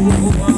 oh, oh.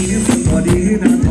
いいな